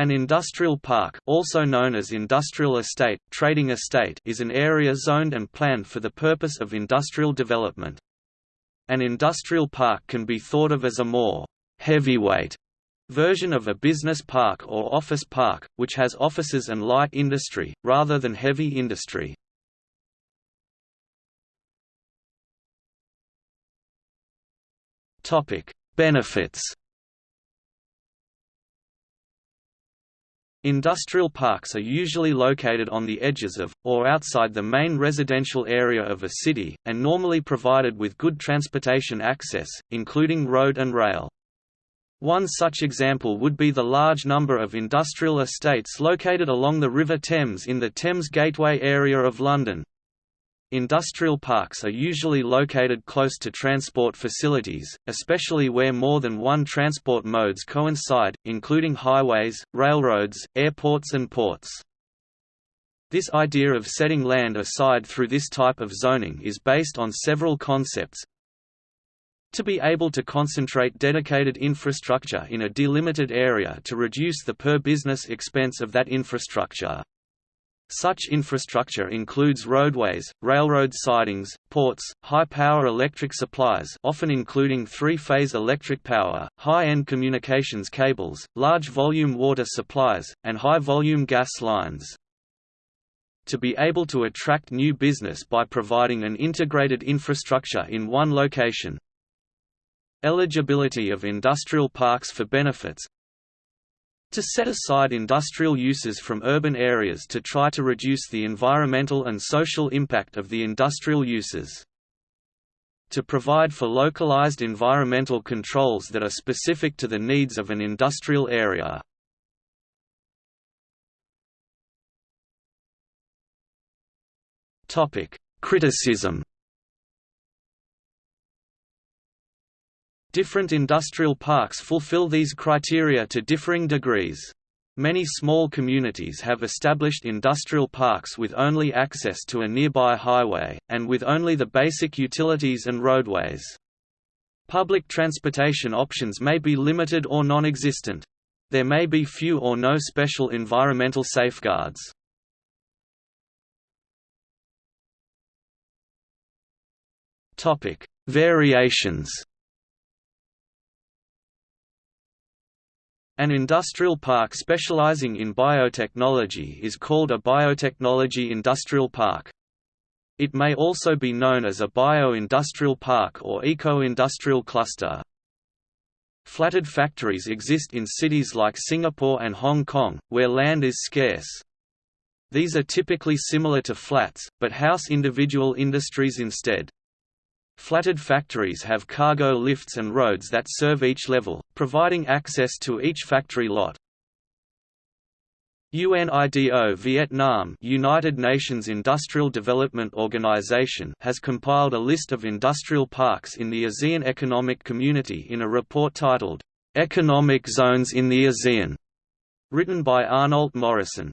An industrial park also known as industrial estate, trading estate is an area zoned and planned for the purpose of industrial development. An industrial park can be thought of as a more heavyweight version of a business park or office park, which has offices and light industry, rather than heavy industry. Benefits Industrial parks are usually located on the edges of, or outside the main residential area of a city, and normally provided with good transportation access, including road and rail. One such example would be the large number of industrial estates located along the River Thames in the Thames Gateway area of London. Industrial parks are usually located close to transport facilities, especially where more than one transport modes coincide, including highways, railroads, airports and ports. This idea of setting land aside through this type of zoning is based on several concepts. To be able to concentrate dedicated infrastructure in a delimited area to reduce the per-business expense of that infrastructure. Such infrastructure includes roadways, railroad sidings, ports, high-power electric supplies often including three-phase electric power, high-end communications cables, large-volume water supplies, and high-volume gas lines. To be able to attract new business by providing an integrated infrastructure in one location. Eligibility of industrial parks for benefits to set aside industrial uses from urban areas to try to reduce the environmental and social impact of the industrial uses. To provide for localized environmental controls that are specific to the needs of an industrial area. Criticism Different industrial parks fulfill these criteria to differing degrees. Many small communities have established industrial parks with only access to a nearby highway, and with only the basic utilities and roadways. Public transportation options may be limited or non-existent. There may be few or no special environmental safeguards. Variations An industrial park specializing in biotechnology is called a biotechnology industrial park. It may also be known as a bio-industrial park or eco-industrial cluster. Flatted factories exist in cities like Singapore and Hong Kong, where land is scarce. These are typically similar to flats, but house individual industries instead. Flatted factories have cargo lifts and roads that serve each level, providing access to each factory lot. UNIDO Vietnam United Nations Industrial Development Organization has compiled a list of industrial parks in the ASEAN Economic Community in a report titled, "'Economic Zones in the ASEAN' written by Arnold Morrison.